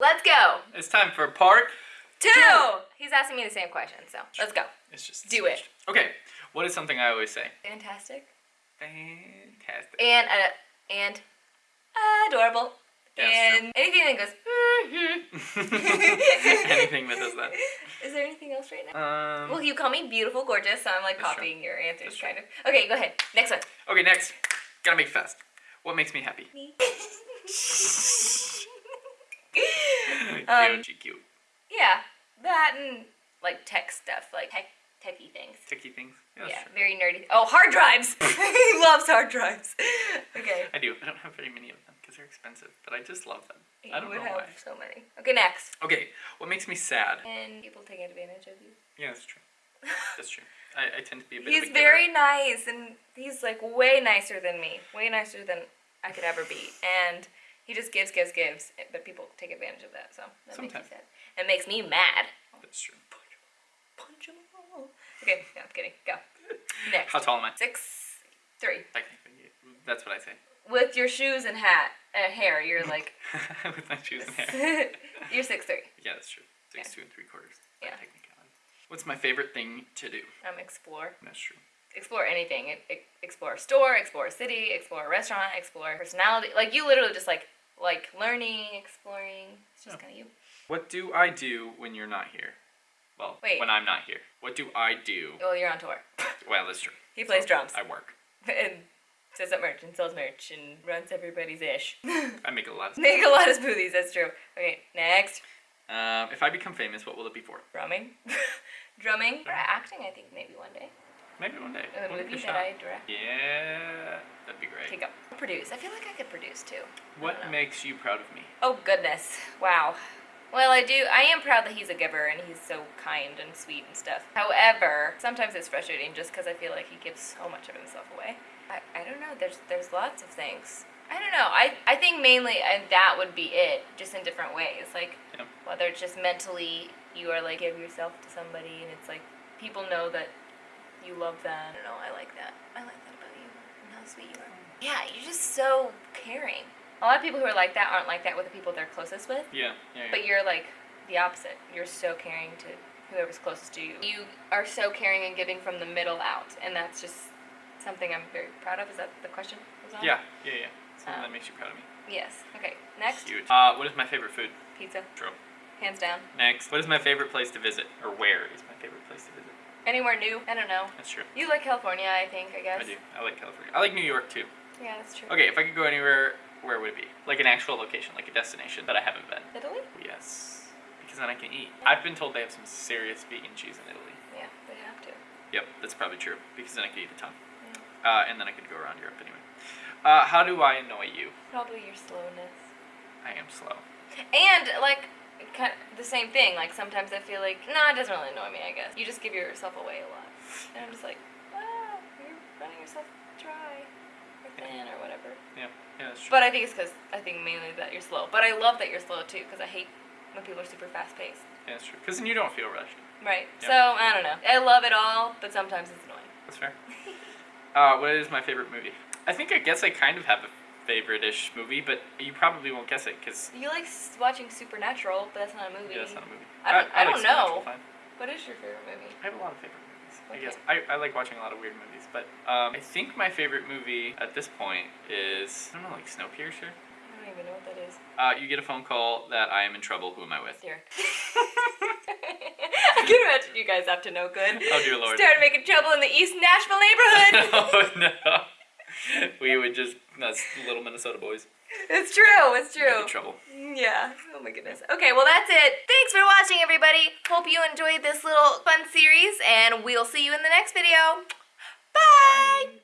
Let's go. It's time for part. Two. He's asking me the same question, so let's go. It's just Do it. Okay. What is something I always say? Fantastic. Fantastic. And uh, and adorable. Yeah, and anything that goes. "Mhm." Anything that does that. Is there anything else right now? Um. Well, you call me beautiful, gorgeous, so I'm like copying your answers, That's kind of. Okay, go ahead. Next one. Okay, next. Gotta make fast. What makes me happy? Me. Um, cute, cute. yeah, that and like tech stuff, like tech techie things. Techy things. Yeah, yeah, very nerdy. Oh, hard drives. he loves hard drives. Okay. I do. I don't have very many of them because they're expensive, but I just love them. I don't would know have why. so many. Okay, next. Okay, what makes me sad? And people taking advantage of you. Yeah, that's true. That's true. I, I tend to be a bit He's a giver. very nice, and he's like way nicer than me, way nicer than I could ever be, and he just gives, gives, gives. But people take advantage of that, so that Sometimes. makes me sad. It makes me mad. That's true. Punch 'em all. Okay, no, I'm kidding. Go. Next. How tall am I? Six, three. Technically, that's what I say. With your shoes and hat, uh, hair, you're like With my shoes and hair. you're six three. Yeah, that's true. Six Yeah. two and three quarters. Yeah. What's my favorite thing to do? Um, explore. That's true. explore anything. Explore a store, explore a city, explore a restaurant, explore personality. Like you literally just like like learning, exploring. It's just Yeah. kind of you. What do I do when you're not here? Well, Wait. when I'm not here. What do I do? Well, you're on tour. Well, that's true. He plays drums I work. and says up merch and sells merch and runs everybody's ish. I make a lot of Make a lot of smoothies. That's true. Okay, next. Um, if I become famous, what will it be for? Drumming. Drumming. Or acting, I think maybe one day. Maybe one day. We'll movie that. I direct. Yeah, that'd be great. Okay, go. Produce. I feel like I could produce too. What makes you proud of me? Oh goodness. Wow. Well, I do. I am proud that he's a giver and he's so kind and sweet and stuff. However, sometimes it's frustrating just because I feel like he gives so much of himself away. I, I don't know. There's there's lots of things. I don't know. I I think mainly and that would be it, just in different ways. Like Yeah. whether it's just mentally you are like give yourself to somebody and it's like people know that you love them. I don't know. I like that. I like that about you and how sweet you are. Yeah, you're just so caring. A lot of people who are like that aren't like that with the people they're closest with. Yeah, yeah. yeah. But you're like the opposite. You're so caring to whoever's closest to you. You are so caring and giving from the middle out, and that's just something I'm very proud of. Is that the question? was on? yeah, yeah, yeah. Something Um, that makes you proud of me. Yes. Okay. Next. Cute. Uh, what is my favorite food? Pizza. True. Hands down. Next, what is my favorite place to visit? Or where is my favorite place to visit? Anywhere new? I don't know. That's true. You like California, I think. I guess. I do. I like California. I like New York too. Yeah, that's true. Okay, if I could go anywhere, where would it be? Like an actual location, like a destination that I haven't been. Italy? Yes. Because then I can eat. I've been told they have some serious vegan cheese in Italy. Yeah, they have to. Yep, that's probably true. Because then I could eat a ton. Yeah. Uh, and then I could go around Europe anyway. Uh, how do I annoy you? Probably your slowness. I am slow. And like kind of the same thing. Like sometimes I feel like no, it doesn't really annoy me. I guess you just give yourself away a lot, and I'm just like, ah, you're running yourself dry or thin or whatever. Yeah, yeah, that's true. But I think it's because I think mainly that you're slow. But I love that you're slow too because I hate when people are super fast paced. yeah, that's true. Because then you don't feel rushed. Right. Yep. So I don't know. I love it all, but sometimes it's annoying. That's fair. uh, what is my favorite movie? I think I guess I kind of have a favorite-ish movie, but you probably won't guess it because You like watching Supernatural, but that's not a movie. yeah, that's not a movie. I don't- I like don't know. fine. What is your favorite movie? I have a lot of favorite movies. I guess I, I like watching a lot of weird movies, but um, I think my favorite movie at this point is I don't know, like Snowpiercer. I don't even know what that is. Uh, you get a phone call that I am in trouble. Who am I with? Derek. I can imagine you guys up to no good. Oh dear lord. Started making trouble in the East Nashville neighborhood. oh no. We would just that's little Minnesota boys. it's true. It's true. trouble. Yeah. Oh my goodness. Okay, well that's it. Thanks for watching, everybody. Hope you enjoyed this little fun series, and we'll see you in the next video. Bye.